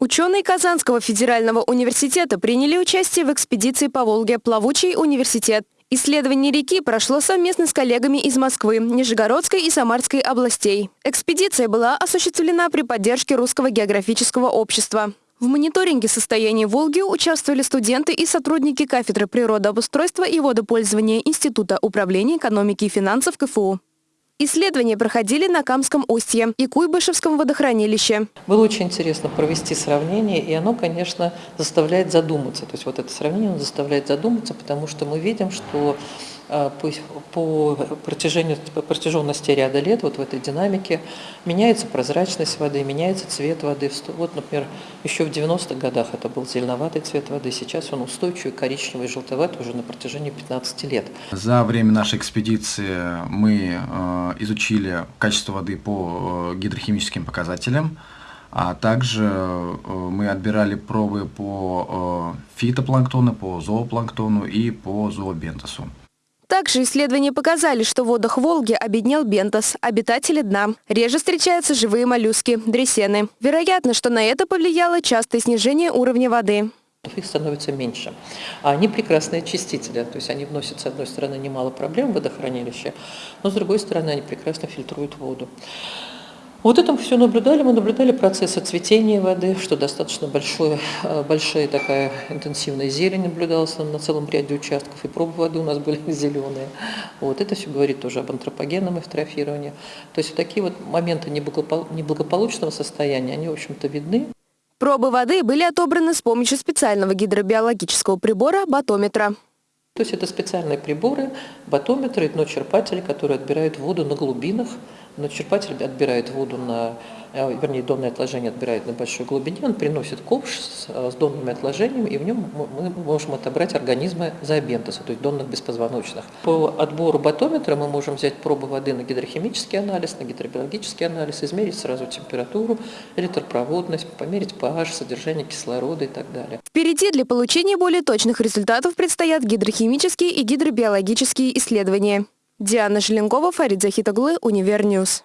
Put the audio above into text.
Ученые Казанского федерального университета приняли участие в экспедиции по Волге «Плавучий университет». Исследование реки прошло совместно с коллегами из Москвы, Нижегородской и Самарской областей. Экспедиция была осуществлена при поддержке Русского географического общества. В мониторинге состояния Волги участвовали студенты и сотрудники кафедры природообустройства и водопользования Института управления экономики и финансов КФУ. Исследования проходили на Камском устье и Куйбышевском водохранилище. Было очень интересно провести сравнение, и оно, конечно, заставляет задуматься. То есть вот это сравнение заставляет задуматься, потому что мы видим, что а, по протяжению, по протяженности ряда лет вот в этой динамике меняется прозрачность воды, меняется цвет воды. Вот, например, еще в 90-х годах это был зеленоватый цвет воды, сейчас он устойчивый, коричневый, желтоватый уже на протяжении 15 лет. За время нашей экспедиции мы э, изучили качество воды по э, гидрохимическим показателям, а также э, мы отбирали пробы по фитопланктону, по зоопланктону и по зообентосу. Также исследования показали, что в водах Волги обеднел бентос, обитатели дна. Реже встречаются живые моллюски, дресены. Вероятно, что на это повлияло частое снижение уровня воды их становится меньше. А они прекрасные очистители, то есть они вносят, с одной стороны, немало проблем в водохранилище, но с другой стороны, они прекрасно фильтруют воду. Вот это мы все наблюдали. Мы наблюдали процессы цветения воды, что достаточно большое, э, большая такая интенсивная зелень наблюдалась на целом ряде участков, и пробы воды у нас были зеленые. Вот это все говорит тоже об антропогенном эвтрофировании. То есть вот такие вот моменты неблагополучного состояния, они, в общем-то, видны. Пробы воды были отобраны с помощью специального гидробиологического прибора батометра. То есть это специальные приборы, батометры, дночерпатели, которые отбирают воду на глубинах, но черпатель отбирает воду на, э, вернее, донное отложение отбирает на большой глубине, он приносит ковш с, э, с донными отложениями, и в нем мы можем отобрать организмы зообентоса, то есть донных беспозвоночных. По отбору батометра мы можем взять пробы воды на гидрохимический анализ, на гидробиологический анализ, измерить сразу температуру, электропроводность, померить pH, содержание кислорода и так далее. Впереди для получения более точных результатов предстоят гидрохимические и гидробиологические исследования. Диана Желенкова, Фарид Захитоглы, Univer News.